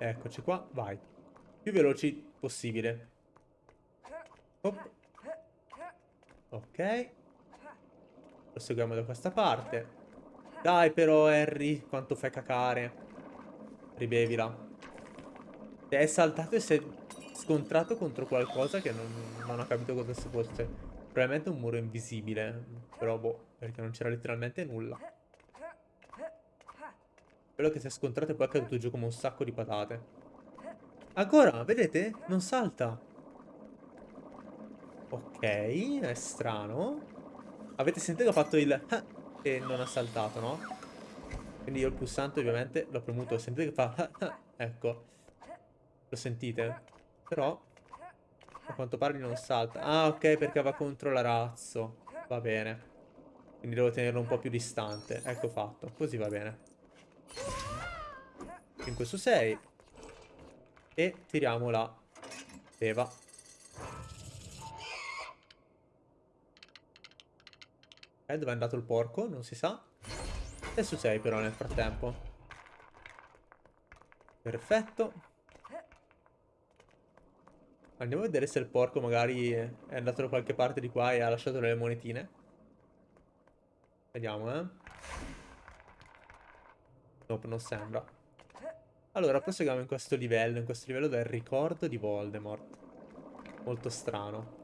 Eccoci qua, vai. Più veloci possibile. Hop. Ok. Proseguiamo da questa parte. Dai però Harry, quanto fai cacare. Ribevila. È saltato e si è scontrato contro qualcosa che non, non ho capito cosa si fosse. Probabilmente un muro invisibile. Però boh, perché non c'era letteralmente nulla. Quello che si è scontrato e poi è caduto giù come un sacco di patate. Ancora, vedete? Non salta. Ok, è strano. Avete sentito che ho fatto il... E non ha saltato, no? Quindi io il pulsante ovviamente l'ho premuto. Sentite che fa... Ecco. Lo sentite? Però a quanto pare non salta. Ah, ok, perché va contro la razzo. Va bene. Quindi devo tenerlo un po' più distante. Ecco fatto. Così va bene. 5 su 6. E tiriamo la leva. Eh, dove è andato il porco? Non si sa. 6 su 6 però nel frattempo. Perfetto. Andiamo a vedere se il porco magari è andato da qualche parte di qua e ha lasciato delle monetine. Vediamo, eh. Nope, non sembra. Allora, proseguiamo in questo livello, in questo livello del ricordo di Voldemort. Molto strano.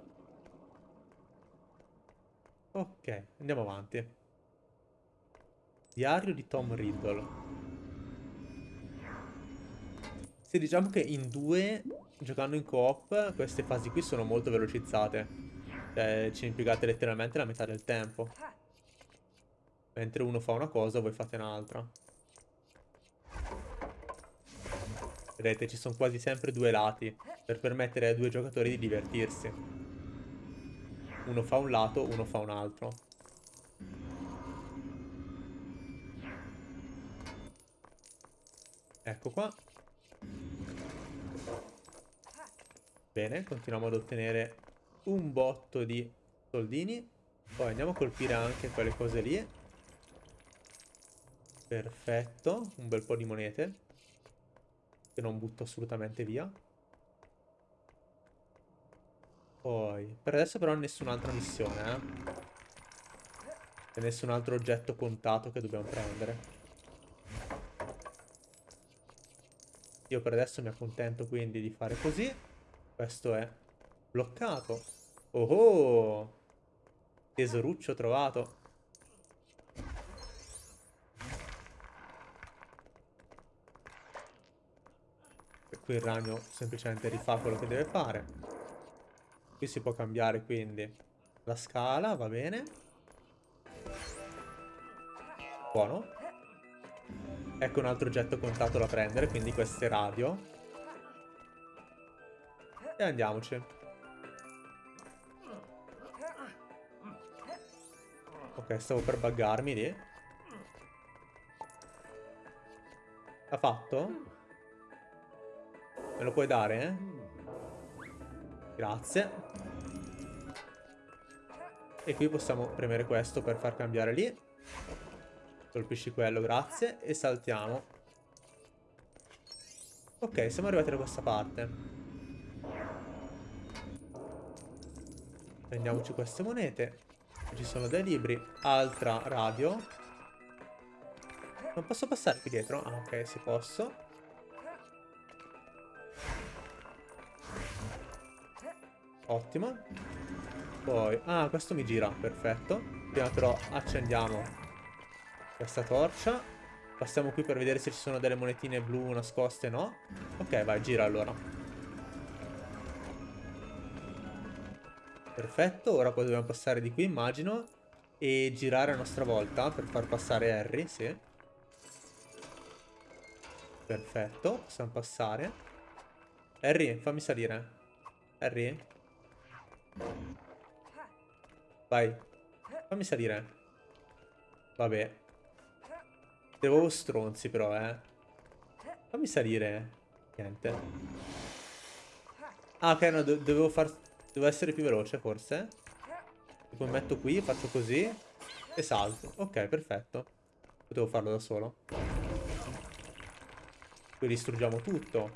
Ok, andiamo avanti. Diario di Tom Riddle. Sì, diciamo che in due giocando in co-op queste fasi qui sono molto velocizzate. Cioè ci impiegate letteralmente la metà del tempo. Mentre uno fa una cosa voi fate un'altra. Vedete ci sono quasi sempre due lati per permettere ai due giocatori di divertirsi. Uno fa un lato, uno fa un altro. Ecco qua. Bene, continuiamo ad ottenere un botto di soldini. Poi andiamo a colpire anche quelle cose lì. Perfetto, un bel po' di monete. Che non butto assolutamente via. Poi, per adesso però nessun'altra missione, eh. E nessun altro oggetto contato che dobbiamo prendere. Io per adesso mi accontento quindi di fare così. Questo è bloccato. Oh oh! Tesoruccio trovato. E qui il ragno semplicemente rifà quello che deve fare. Qui si può cambiare quindi la scala, va bene. Buono. Ecco un altro oggetto contato da prendere, quindi queste radio. E andiamoci. Ok, stavo per buggarmi lì. Ha fatto? Me lo puoi dare, eh? Grazie. E qui possiamo premere questo per far cambiare lì. Colpisci quello, grazie. E saltiamo. Ok, siamo arrivati da questa parte. Prendiamoci queste monete. Ci sono dei libri. Altra radio. Non posso passare qui dietro? Ah, ok, si posso. Ottimo. Poi... Ah, questo mi gira. Perfetto. Prima però accendiamo questa torcia. Passiamo qui per vedere se ci sono delle monetine blu nascoste, no? Ok, vai, gira allora. Perfetto, ora poi dobbiamo passare di qui, immagino. E girare a nostra volta per far passare Harry, sì. Perfetto, possiamo passare. Harry, fammi salire. Harry? Vai. Fammi salire. Vabbè. Devo stronzi però, eh. Fammi salire. Niente. Ah, ok, no, do dovevo far... Devo essere più veloce, forse. Poi metto qui, faccio così. E salto. Ok, perfetto. Potevo farlo da solo. Qui distruggiamo tutto.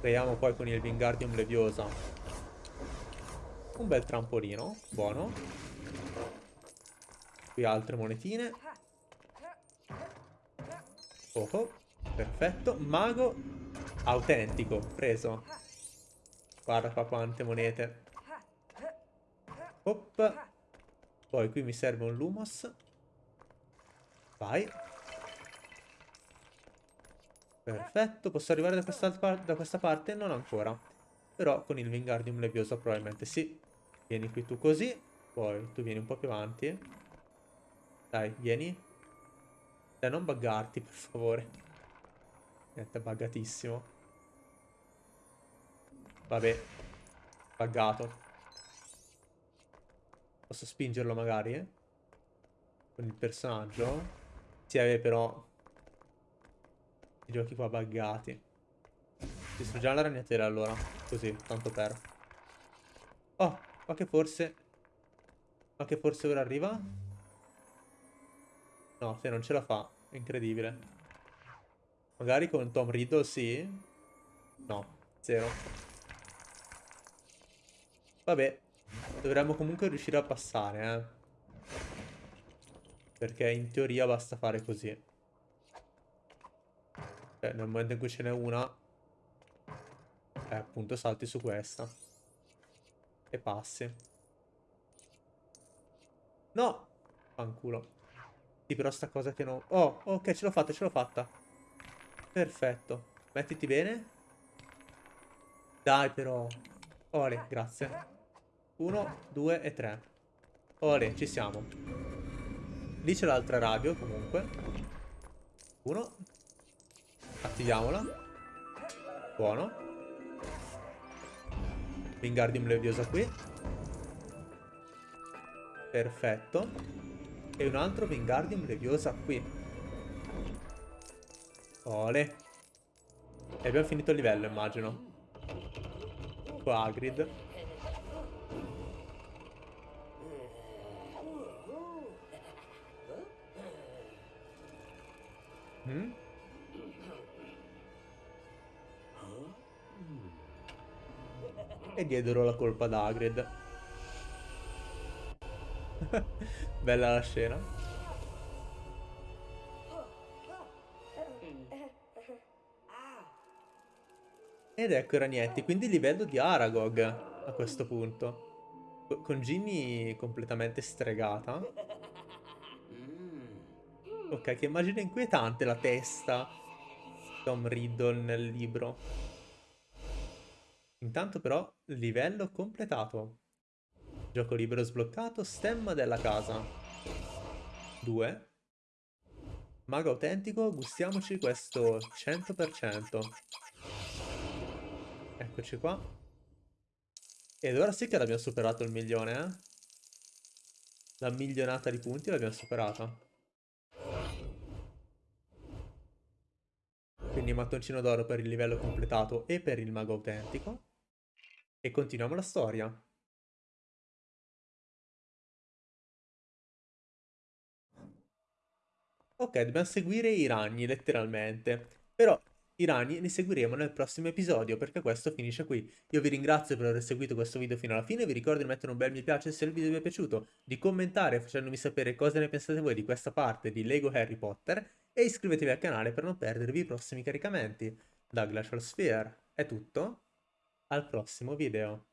Creiamo poi con il Wingardium Leviosa. Un bel trampolino. Buono. Qui altre monetine. Oh, oh, perfetto. Mago autentico, preso. Guarda qua quante monete. Hop. Poi qui mi serve un Lumos. Vai. Perfetto, posso arrivare da questa, da questa parte? Non ancora. Però con il Wingardium Leviosa probabilmente sì. Vieni qui tu così. Poi tu vieni un po' più avanti. Dai, vieni. Dai, non buggarti, per favore. Niente, buggatissimo. Vabbè. Buggato. Posso spingerlo magari? Eh? Con il personaggio? Sì, vabbè, però... I giochi qua buggati. Distruggiamo la ragnatela allora. Così, tanto per. Oh, ma che forse... Ma che forse ora arriva? No, se non ce la fa. È incredibile. Magari con Tom Riddle sì. No, zero. Vabbè. Dovremmo comunque riuscire a passare, eh. Perché in teoria basta fare così. Cioè, nel momento in cui ce n'è una... Eh, appunto, salti su questa. E passi. No! Fanculo. Sì, però sta cosa che non... Oh, ok, ce l'ho fatta, ce l'ho fatta. Perfetto. Mettiti bene. Dai, però. Ole, grazie. Uno, due e tre. Ole, ci siamo. Lì c'è l'altra radio, comunque. Uno. Attiviamola. Buono. Wingardium Leviosa qui. Perfetto. E un altro Wingardium Leviosa qui. Ole. E abbiamo finito il livello, immagino. Qua Hagrid. Mhm. E diedero la colpa ad Hagrid. Bella la scena. Ed ecco i ragnetti, quindi livello di Aragog a questo punto. Con Ginny completamente stregata. Ok, che immagine inquietante la testa Tom Riddle nel libro. Intanto però, livello completato. Gioco libero sbloccato, stemma della casa. 2. Mago autentico, gustiamoci questo 100%. Eccoci qua. Ed ora sì che l'abbiamo superato il milione, eh? La milionata di punti l'abbiamo superata. Quindi mattoncino d'oro per il livello completato e per il mago autentico. E continuiamo la storia. Ok, dobbiamo seguire i ragni, letteralmente. Però i ragni li seguiremo nel prossimo episodio, perché questo finisce qui. Io vi ringrazio per aver seguito questo video fino alla fine, vi ricordo di mettere un bel mi piace se il video vi è piaciuto, di commentare facendomi sapere cosa ne pensate voi di questa parte di Lego Harry Potter, e iscrivetevi al canale per non perdervi i prossimi caricamenti. Da Glacial Sphere è tutto, al prossimo video.